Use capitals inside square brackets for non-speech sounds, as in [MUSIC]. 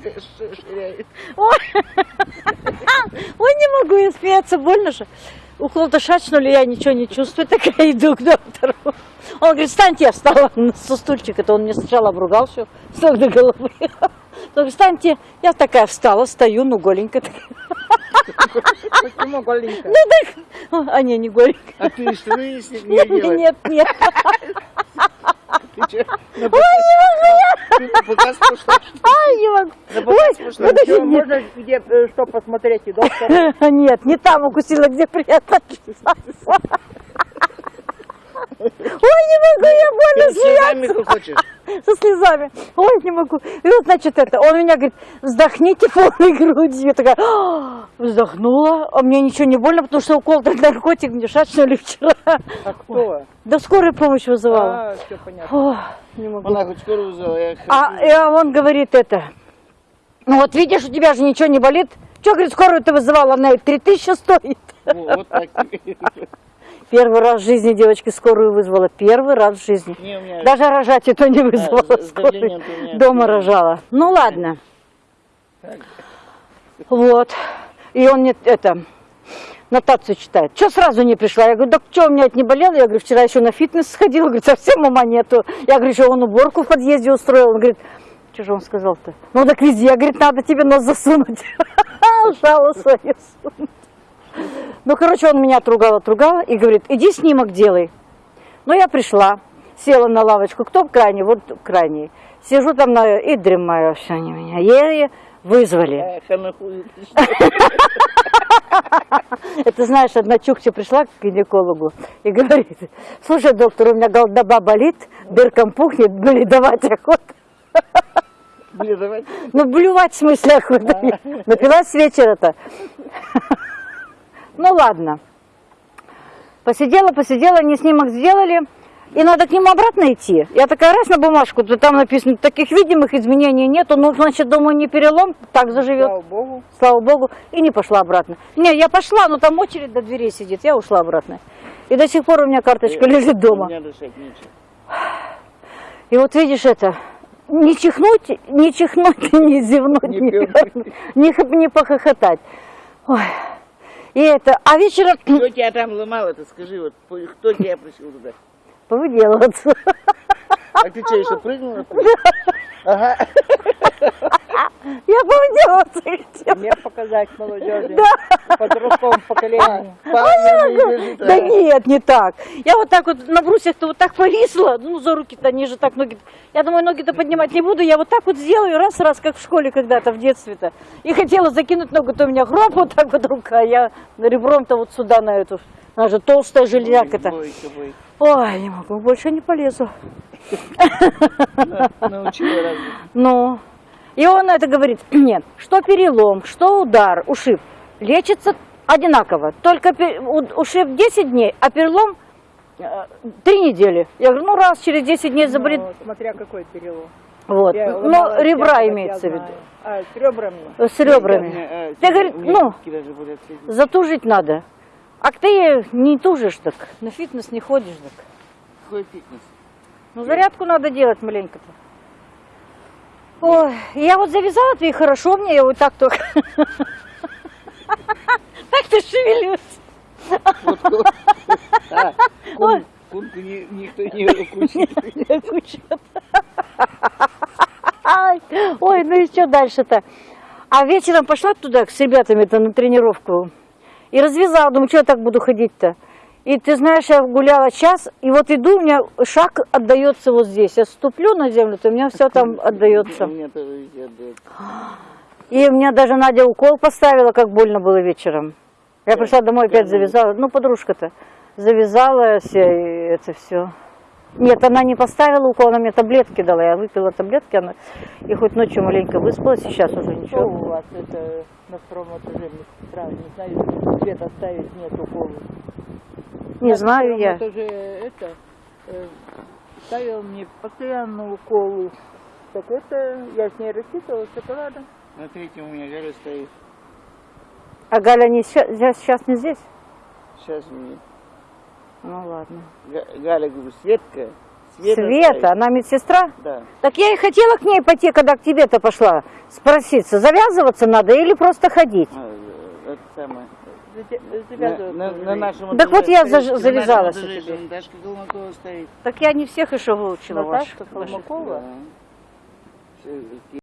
ширяет. Ой, [LAUGHS] Ой, не могу я смеяться, больно же. Укол-то шачнули, я ничего не чувствую, такая иду к доктору. Он говорит, встаньте, я встала [LAUGHS] со стульчика, это он мне сначала обругал все, с ног до головы. Он говорит, встаньте, я такая встала, стою, ну голенькая такая. Почему голенько? Ну так, а не, не голенькая. А ты что не, [LAUGHS] не Нет, нет, нет. Ты чё, на показ, ты пошла? Ай, не могу. На показ пошла? подожди, можно где, э, что посмотреть и доктор? [LAUGHS] Нет, не там укусила, где приятно. [LAUGHS] Ой, не могу, я больно смеяться. как хочешь. [LAUGHS] Со слезами. Ой, не могу. И вот, значит, это, он меня говорит, вздохните полной [LAUGHS] грудью. Я такая, «А!» вздохнула, а мне ничего не больно, потому что укол этот наркотик мне шачнули [LAUGHS] вчера. А кто? Да скорая помощь вызывала. А, все понятно. Ох, не могу. Она хоть скоро вызвала, я А, и он говорит это, ну вот видишь, у тебя же ничего не болит. Че, говорит, скорую ты вызывала, она и 3000 стоит. Во, Вот так. Первый раз в жизни девочки скорую вызвала. Первый раз в жизни. Не, меня Даже рожать это не вызвала с скорую. меня Дома рожала. Ну ладно. Так. Вот. И он мне это нотацию читает. Что сразу не пришла? Я говорю, да что, у меня это не болело? Я говорю, вчера еще на фитнес сходила. Говорит, совсем ума нету. Я говорю, что он уборку в подъезде устроил. Он говорит, что же он сказал-то? Ну так везде. Я, говорит, надо тебе нос засунуть. Жало свое сунуть. Ну, короче, он меня отругал, отругал и говорит, иди снимок делай. Ну, я пришла, села на лавочку. Кто крайний? Вот крайний. Сижу там на... и дремаю. Все они меня еле вызвали. А. [LAUGHS] Это знаешь, одна чукча пришла к гинекологу и говорит, слушай, доктор, у меня голдоба болит, дырком пухнет, бледовать охота. Блин, давай. Ну, блювать в смысле охота. Напилась вечера-то. Ну, ладно. Посидела, посидела, они снимок сделали. И надо к нему обратно идти. Я такая раз на бумажку, то там написано, таких видимых изменений нету. Ну, значит, думаю, не перелом, так заживет. Слава богу. Слава богу, и не пошла обратно. Не, я пошла, но там очередь до дверей сидит, я ушла обратно. И до сих пор у меня карточка лежит У дома. И вот видишь это, не чихнуть, не чихнуть, [LAUGHS] не зевнуть, Не не, не, не похохотать. Ой. И это, а вечером Кто тебя там ломал, это скажи, вот кто тебя просил туда? повыделываться. А ты что, еще прыгнула? Ага. Я повыделываться хотела. Мне показать молодежи, Да. подростковому поколению. Не лежит, Да а. нет, не так. Я вот так вот на брусьях-то вот так повисла, ну за руки-то, они же так ноги. Я думаю, ноги-то поднимать не буду, я вот так вот сделаю, раз-раз, как в школе когда-то, в детстве-то. И хотела закинуть ногу, то у меня хроп вот так вот рука, а я ребром-то вот сюда на эту, она же толстая железяка-то. Ой, не могу, больше не полезу. Научила разве? Ну, и он это говорит, [CLEARS THROAT] нет, что перелом, что удар, ушиб, лечится одинаково. Только ушиб 10 дней, а перелом 3 недели. Я говорю, ну раз через 10 дней заболит, Ну, смотря какой перелом. вот. Я Ну, ломалась ребра всякого, имеется в я виду. А, с ребрами. С ребрами. А, Я, меня ну, затужить надо. А ты не тужишь так, на фитнес не ходишь так. Какой фитнес? Ну, зарядку надо делать маленько-то. Ой, я вот завязала ты хорошо мне, я вот так только. Так-то шевелюсь. Вот А, кун- Кунку ни- никто не укусит. [LAUGHS] Ой, ну и что дальше-то? А вечером пошла туда с ребятами-то на тренировку и развязала, думаю, что я так буду ходить-то? И ты знаешь, я гуляла час, и вот иду, у меня шаг отдается вот здесь. Я ступлю на землю, то у меня все там отдается. И у меня даже Надя укол поставила, как больно было вечером. Я пришла домой, опять завязала. Ну, подружка-то завязала все, и это все. Нет, она не поставила укол, она мне таблетки дала. Я выпила таблетки, она... и хоть ночью маленько выспалась, сейчас уже Что ничего. у вас это на втором этаже? Не знаю, свет оставить нет укола. Не знаю я. Это же это э, ставил мне постоянно уколы. Так это я с ней рассчитывала шоколадом. На третьем у меня Галя стоит. А Галя не сейчас, сейчас не здесь? Сейчас меня. Ну ладно. Га- Галя, говорю, Светка, Света, стоит. она медсестра? Да. Так я и хотела к ней пойти, когда к тебе-то пошла, спроситься, завязываться надо или просто ходить? А, э, Это самое. На, на- нашем Так вот я заж- завязалась. Наташка Колмакова стоит. Так я не всех еще выучила Наташка ваших. ваших. Колмакова? Да. Все,